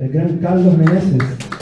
El gran Carlos Meneses.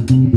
Thank